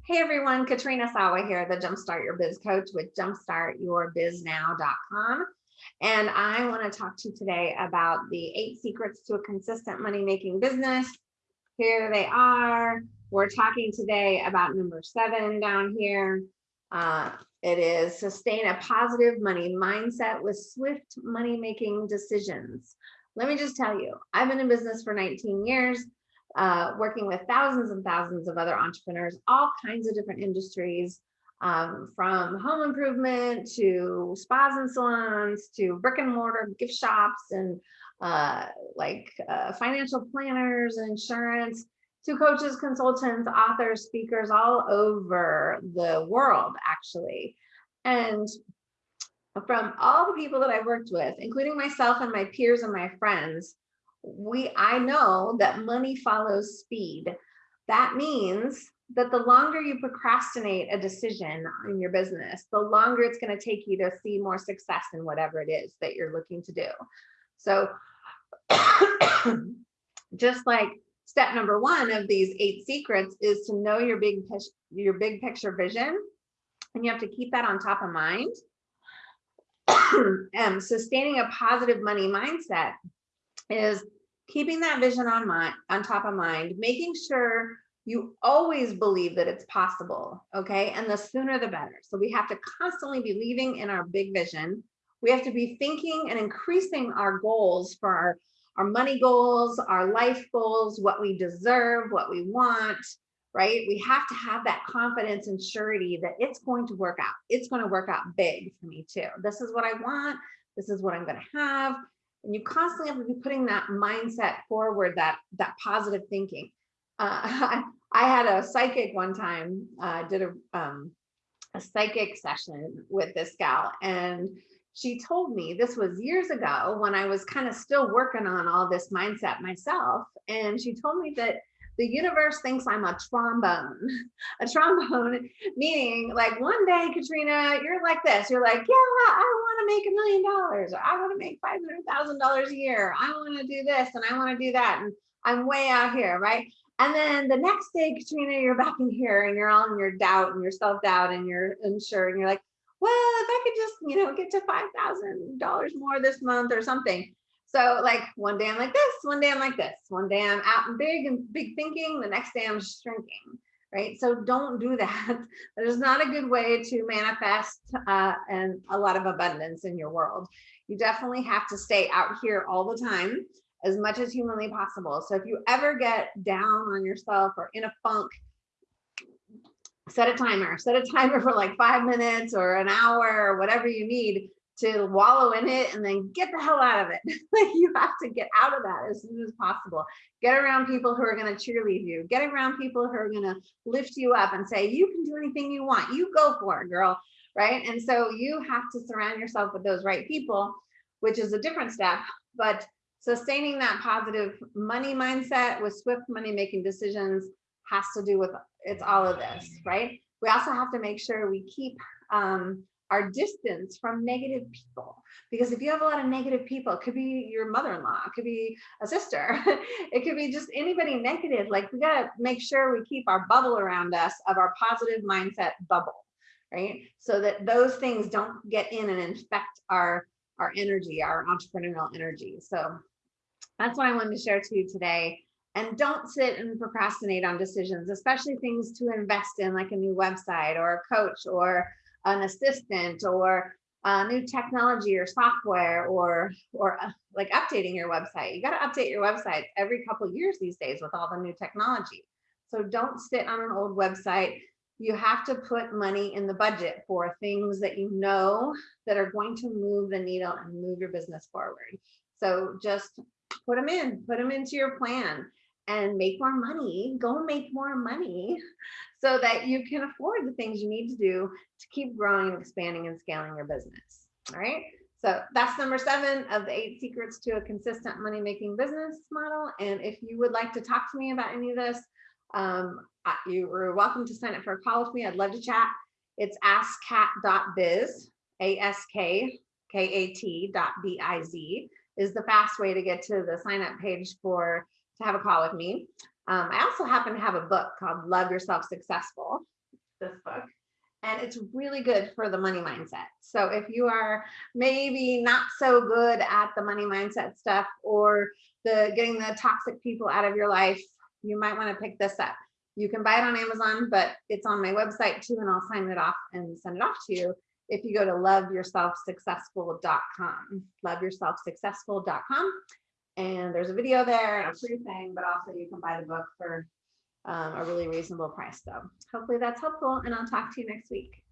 Hey everyone, Katrina Sawa here, the Jumpstart Your Biz Coach with jumpstartyourbiznow.com. And I want to talk to you today about the eight secrets to a consistent money making business. Here they are. We're talking today about number seven down here. Uh, it is sustain a positive money mindset with swift money making decisions. Let me just tell you, I've been in business for 19 years uh, working with thousands and thousands of other entrepreneurs, all kinds of different industries, um, from home improvement to spas and salons to brick and mortar gift shops and uh, like uh, financial planners and insurance to coaches, consultants, authors, speakers all over the world, actually. And from all the people that I've worked with, including myself and my peers and my friends, we I know that money follows speed. That means that the longer you procrastinate a decision in your business, the longer it's going to take you to see more success in whatever it is that you're looking to do. So just like step number one of these eight secrets is to know your big your big picture vision and you have to keep that on top of mind um, sustaining a positive money mindset is keeping that vision on mind on top of mind, making sure you always believe that it's possible, okay? And the sooner the better. So we have to constantly be believing in our big vision. We have to be thinking and increasing our goals for our, our money goals, our life goals, what we deserve, what we want, right? We have to have that confidence and surety that it's going to work out. It's going to work out big for me too. This is what I want. This is what I'm going to have and you constantly have to be putting that mindset forward that that positive thinking. Uh, I, had a psychic one time uh, did a um, a psychic session with this gal and she told me this was years ago when I was kind of still working on all this mindset myself and she told me that the universe thinks I'm a trombone, a trombone, meaning like one day, Katrina, you're like this. You're like, yeah, I want to make a million dollars, or I want to make $500,000 a year. I want to do this and I want to do that. And I'm way out here, right? And then the next day, Katrina, you're back in here and you're all in your doubt and your self-doubt and you're unsure and you're like, well, if I could just, you know, get to $5,000 more this month or something. So like one day I'm like this, one day I'm like this, one day I'm out and big and big thinking, the next day I'm shrinking, right? So don't do that. That is not a good way to manifest uh, and a lot of abundance in your world. You definitely have to stay out here all the time as much as humanly possible. So if you ever get down on yourself or in a funk, set a timer, set a timer for like five minutes or an hour or whatever you need to wallow in it and then get the hell out of it. like you have to get out of that as soon as possible. Get around people who are going to cheerlead you. Get around people who are going to lift you up and say, you can do anything you want. You go for it, girl. Right. And so you have to surround yourself with those right people, which is a different step. But sustaining that positive money mindset with swift money making decisions has to do with it's all of this, right? We also have to make sure we keep um, our distance from negative people. Because if you have a lot of negative people, it could be your mother-in-law, it could be a sister, it could be just anybody negative. Like we gotta make sure we keep our bubble around us of our positive mindset bubble, right? So that those things don't get in and infect our, our energy, our entrepreneurial energy. So that's what I wanted to share to you today. And don't sit and procrastinate on decisions, especially things to invest in like a new website or a coach or an assistant or a new technology or software or or uh, like updating your website. You got to update your website every couple years these days with all the new technology. So don't sit on an old website. You have to put money in the budget for things that you know that are going to move the needle and move your business forward. So just put them in, put them into your plan and make more money, go make more money so that you can afford the things you need to do to keep growing, and expanding, and scaling your business. All right. So that's number seven of the eight secrets to a consistent money making business model. And if you would like to talk to me about any of this, um, you are welcome to sign up for a call with me. I'd love to chat. It's askkat.biz, A-S-K-K-A-T dot B-I-Z is the fast way to get to the sign up page for to have a call with me. Um, I also happen to have a book called Love Yourself Successful. this book. And it's really good for the money mindset. So if you are maybe not so good at the money mindset stuff or the getting the toxic people out of your life, you might want to pick this up. You can buy it on Amazon, but it's on my website too, and I'll sign it off and send it off to you if you go to loveyourselfsuccessful.com, loveyourselfsuccessful.com. And there's a video there and a free thing, but also you can buy the book for um, a really reasonable price. So hopefully that's helpful and I'll talk to you next week.